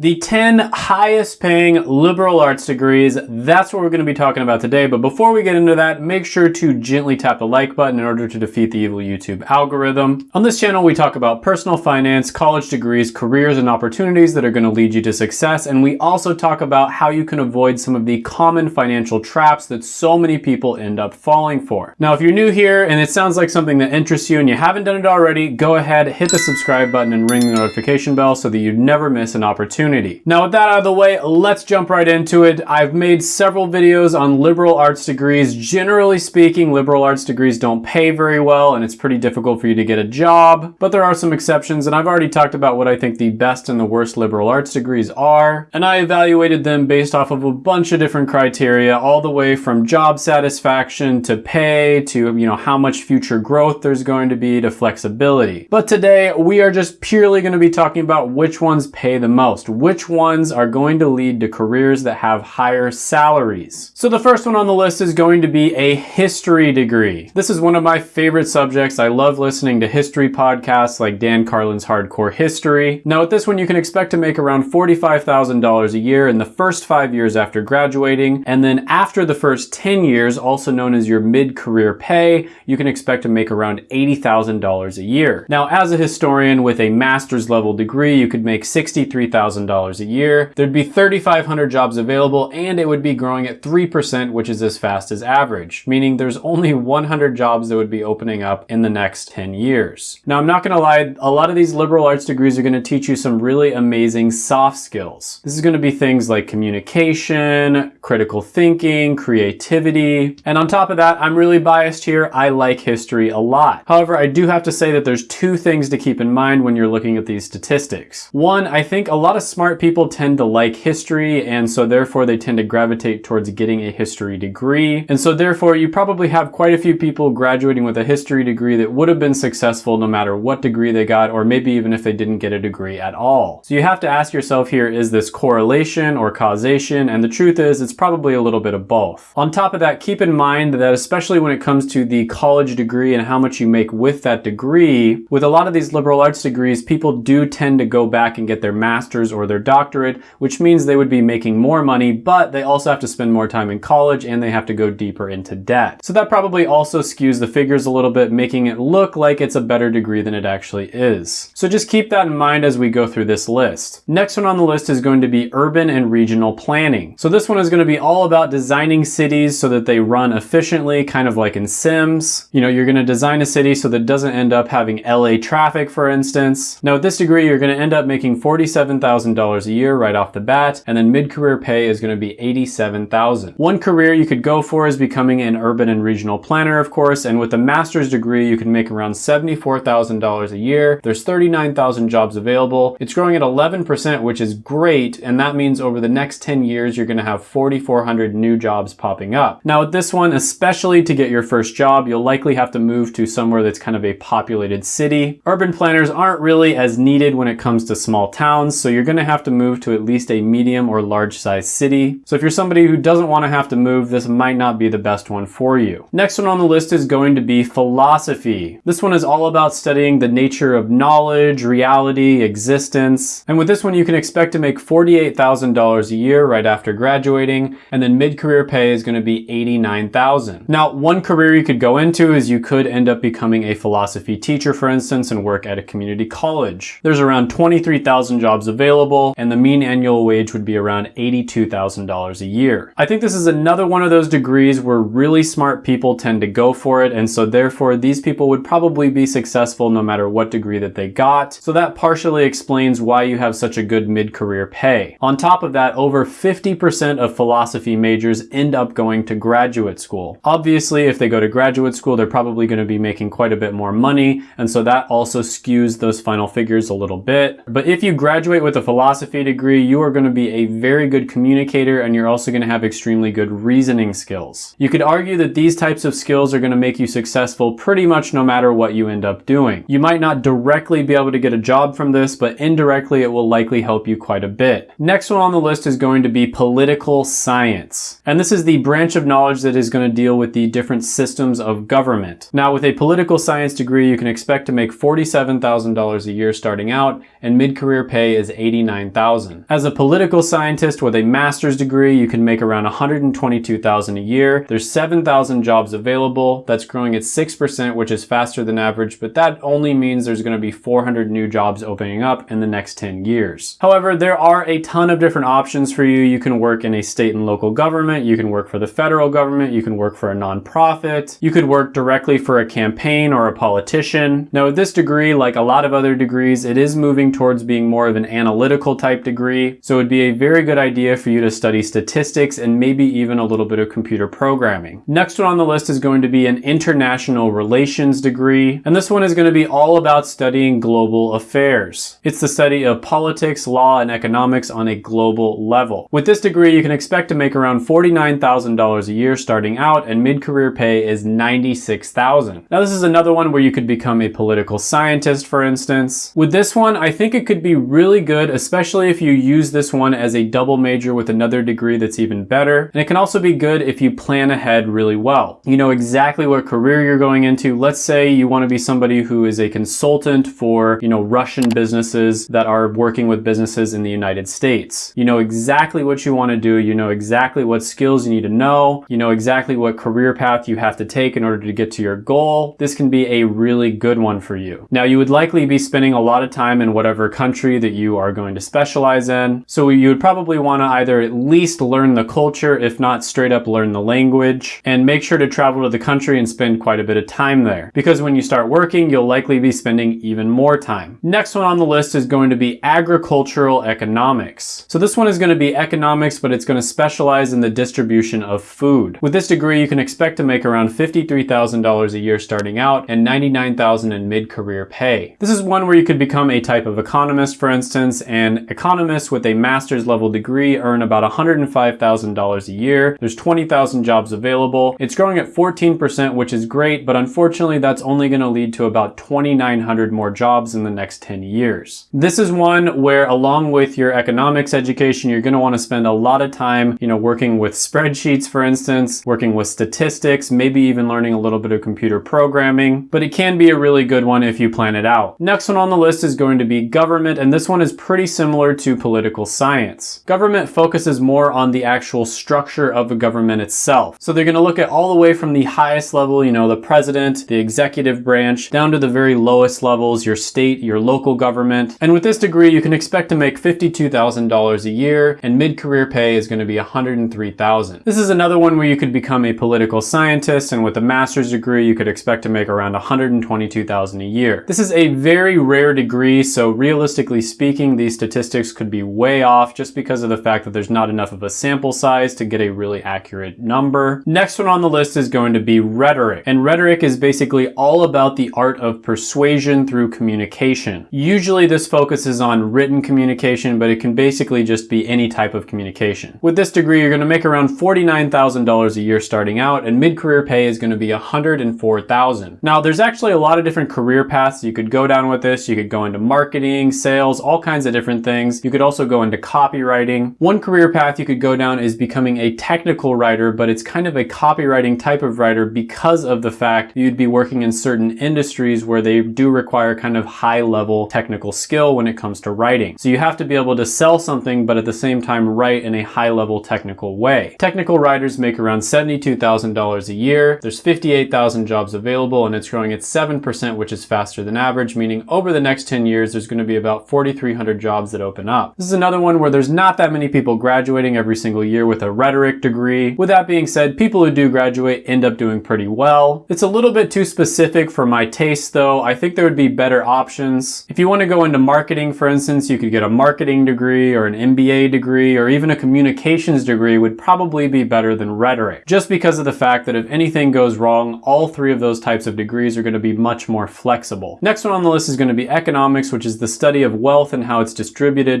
The 10 highest paying liberal arts degrees, that's what we're going to be talking about today. But before we get into that, make sure to gently tap the like button in order to defeat the evil YouTube algorithm. On this channel, we talk about personal finance, college degrees, careers, and opportunities that are going to lead you to success. And we also talk about how you can avoid some of the common financial traps that so many people end up falling for. Now, if you're new here and it sounds like something that interests you and you haven't done it already, go ahead, hit the subscribe button and ring the notification bell so that you never miss an opportunity Now with that out of the way, let's jump right into it. I've made several videos on liberal arts degrees. Generally speaking, liberal arts degrees don't pay very well and it's pretty difficult for you to get a job, but there are some exceptions and I've already talked about what I think the best and the worst liberal arts degrees are, and I evaluated them based off of a bunch of different criteria, all the way from job satisfaction to pay to, you know, how much future growth there's going to be to flexibility. But today we are just purely going to be talking about which ones pay the most which ones are going to lead to careers that have higher salaries. So the first one on the list is going to be a history degree. This is one of my favorite subjects. I love listening to history podcasts like Dan Carlin's Hardcore History. Now with this one, you can expect to make around $45,000 a year in the first five years after graduating. And then after the first 10 years, also known as your mid-career pay, you can expect to make around $80,000 a year. Now, as a historian with a master's level degree, you could make $63,000 $1,000 a year. There'd be 3,500 jobs available and it would be growing at 3%, which is as fast as average, meaning there's only 100 jobs that would be opening up in the next 10 years. Now, I'm not gonna lie, a lot of these liberal arts degrees are gonna teach you some really amazing soft skills. This is gonna be things like communication, critical thinking, creativity, and on top of that, I'm really biased here. I like history a lot. However, I do have to say that there's two things to keep in mind when you're looking at these statistics. One, I think a lot of smart people tend to like history and so therefore they tend to gravitate towards getting a history degree. And so therefore you probably have quite a few people graduating with a history degree that would have been successful no matter what degree they got or maybe even if they didn't get a degree at all. So you have to ask yourself here, is this correlation or causation? And the truth is it's probably a little bit of both. On top of that, keep in mind that especially when it comes to the college degree and how much you make with that degree, with a lot of these liberal arts degrees, people do tend to go back and get their master's or their doctorate, which means they would be making more money, but they also have to spend more time in college and they have to go deeper into debt. So that probably also skews the figures a little bit, making it look like it's a better degree than it actually is. So just keep that in mind as we go through this list. Next one on the list is going to be urban and regional planning. So this one is going to be all about designing cities so that they run efficiently, kind of like in Sims. You know, you're going to design a city so that it doesn't end up having LA traffic, for instance. Now with this degree, you're going to end up making $47,000 $1,000 a year right off the bat, and then mid-career pay is going to be 87,000. One career you could go for is becoming an urban and regional planner, of course, and with a master's degree, you can make around $74,000 a year. There's 39,000 jobs available. It's growing at 11%, which is great, and that means over the next 10 years, you're going to have 4,400 new jobs popping up. Now with this one, especially to get your first job, you'll likely have to move to somewhere that's kind of a populated city. Urban planners aren't really as needed when it comes to small towns, so you're going to have to move to at least a medium or large size city. So if you're somebody who doesn't want to have to move, this might not be the best one for you. Next one on the list is going to be philosophy. This one is all about studying the nature of knowledge, reality, existence. And with this one, you can expect to make $48,000 a year right after graduating. And then mid-career pay is going to be $89,000. Now, one career you could go into is you could end up becoming a philosophy teacher, for instance, and work at a community college. There's around 23,000 jobs available available and the mean annual wage would be around $82,000 a year. I think this is another one of those degrees where really smart people tend to go for it and so therefore these people would probably be successful no matter what degree that they got. So that partially explains why you have such a good mid-career pay. On top of that, over 50% of philosophy majors end up going to graduate school. Obviously, if they go to graduate school, they're probably going to be making quite a bit more money and so that also skews those final figures a little bit. But if you graduate with a philosophy degree, you are going to be a very good communicator and you're also going to have extremely good reasoning skills. You could argue that these types of skills are going to make you successful pretty much no matter what you end up doing. You might not directly be able to get a job from this, but indirectly it will likely help you quite a bit. Next one on the list is going to be political science. And this is the branch of knowledge that is going to deal with the different systems of government. Now with a political science degree, you can expect to make $47,000 a year starting out and mid-career pay is 89 $59,000. As a political scientist with a master's degree, you can make around 122,000 a year. There's 7,000 jobs available. That's growing at 6%, which is faster than average, but that only means there's going to be 400 new jobs opening up in the next 10 years. However, there are a ton of different options for you. You can work in a state and local government. You can work for the federal government. You can work for a nonprofit. You could work directly for a campaign or a politician. Now, with this degree, like a lot of other degrees, it is moving towards being more of an analytical type degree. So it'd be a very good idea for you to study statistics and maybe even a little bit of computer programming. Next one on the list is going to be an international relations degree. And this one is going to be all about studying global affairs. It's the study of politics, law, and economics on a global level. With this degree, you can expect to make around $49,000 a year starting out and mid-career pay is $96,000. Now this is another one where you could become a political scientist, for instance. With this one, I think it could be really good, especially if you use this one as a double major with another degree that's even better. And it can also be good if you plan ahead really well. You know exactly what career you're going into. Let's say you want to be somebody who is a consultant for, you know, Russian businesses that are working with businesses in the United States. You know exactly what you want to do. You know exactly what skills you need to know. You know exactly what career path you have to take in order to get to your goal. This can be a really good one for you. Now you would likely be spending a lot of time in whatever country that you are going to specialize in. So you would probably want to either at least learn the culture, if not straight up learn the language, and make sure to travel to the country and spend quite a bit of time there. Because when you start working, you'll likely be spending even more time. Next one on the list is going to be agricultural economics. So this one is going to be economics, but it's going to specialize in the distribution of food. With this degree, you can expect to make around $53,000 a year starting out and $99,000 in mid-career pay. This is one where you could become a type of economist, for instance, and economists with a master's level degree earn about $105,000 a year. There's 20,000 jobs available. It's growing at 14%, which is great, but unfortunately that's only going to lead to about 2,900 more jobs in the next 10 years. This is one where along with your economics education, you're going to want to spend a lot of time, you know, working with spreadsheets, for instance, working with statistics, maybe even learning a little bit of computer programming, but it can be a really good one if you plan it out. Next one on the list is going to be government, and this one is pretty similar to political science. Government focuses more on the actual structure of the government itself. So they're going to look at all the way from the highest level, you know, the president, the executive branch, down to the very lowest levels, your state, your local government. And with this degree, you can expect to make $52,000 a year, and mid-career pay is going to be $103,000. This is another one where you could become a political scientist, and with a master's degree, you could expect to make around $122,000 a year. This is a very rare degree, so realistically speaking, these statistics could be way off just because of the fact that there's not enough of a sample size to get a really accurate number. Next one on the list is going to be rhetoric, and rhetoric is basically all about the art of persuasion through communication. Usually this focuses on written communication, but it can basically just be any type of communication. With this degree, you're going to make around $49,000 a year starting out, and mid-career pay is going to be 104,000. Now, there's actually a lot of different career paths you could go down with this. You could go into marketing, sales, all kinds of different things. You could also go into copywriting. One career path you could go down is becoming a technical writer, but it's kind of a copywriting type of writer because of the fact you'd be working in certain industries where they do require kind of high level technical skill when it comes to writing. So you have to be able to sell something, but at the same time write in a high level technical way. Technical writers make around $72,000 a year. There's 58,000 jobs available and it's growing at 7%, which is faster than average, meaning over the next 10 years, there's going to be about 4,300 jobs that open up. This is another one where there's not that many people graduating every single year with a rhetoric degree. With that being said, people who do graduate end up doing pretty well. It's a little bit too specific for my taste though. I think there would be better options. If you want to go into marketing, for instance, you could get a marketing degree or an MBA degree or even a communications degree would probably be better than rhetoric. Just because of the fact that if anything goes wrong, all three of those types of degrees are going to be much more flexible. Next one on the list is going to be economics, which is the study of wealth and how it's distributed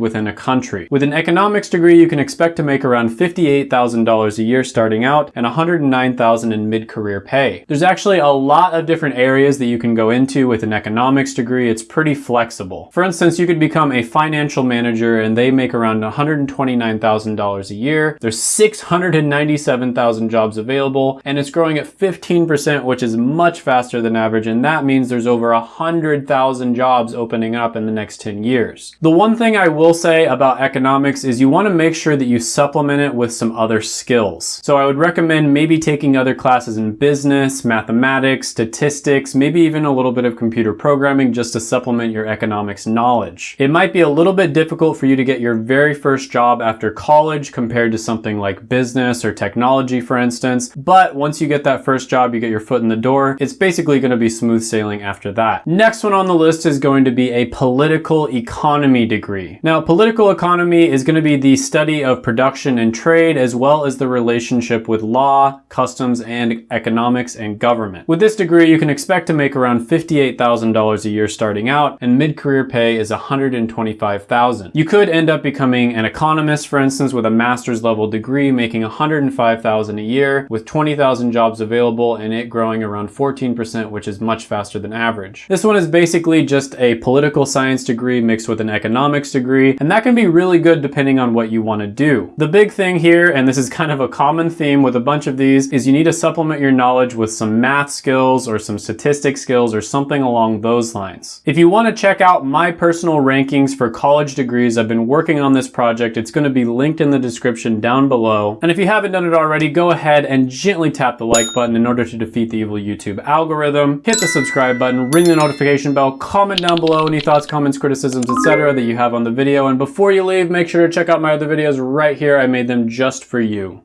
within a country. With an economics degree, you can expect to make around $58,000 a year starting out and $109,000 in mid-career pay. There's actually a lot of different areas that you can go into with an economics degree. It's pretty flexible. For instance, you could become a financial manager and they make around $129,000 a year. There's 697,000 jobs available and it's growing at 15%, which is much faster than average. And that means there's over 100,000 jobs opening up in the next 10 years. The one One thing I will say about economics is you want to make sure that you supplement it with some other skills. So I would recommend maybe taking other classes in business, mathematics, statistics, maybe even a little bit of computer programming just to supplement your economics knowledge. It might be a little bit difficult for you to get your very first job after college compared to something like business or technology, for instance. But once you get that first job, you get your foot in the door, it's basically going to be smooth sailing after that. Next one on the list is going to be a political economy degree. Now, political economy is going to be the study of production and trade, as well as the relationship with law, customs, and economics and government. With this degree, you can expect to make around $58,000 a year starting out, and mid-career pay is $125,000. You could end up becoming an economist, for instance, with a master's level degree, making $105,000 a year, with 20,000 jobs available, and it growing around 14%, which is much faster than average. This one is basically just a political science degree mixed with an economics degree, and that can be really good depending on what you want to do. The big thing here, and this is kind of a common theme with a bunch of these, is you need to supplement your knowledge with some math skills or some statistics skills or something along those lines. If you want to check out my personal rankings for college degrees, I've been working on this project. It's going to be linked in the description down below. And if you haven't done it already, go ahead and gently tap the like button in order to defeat the evil YouTube algorithm. Hit the subscribe button, ring the notification bell, comment down below any thoughts, comments, criticisms, etc. that you have on the video. And before you leave, make sure to check out my other videos right here. I made them just for you.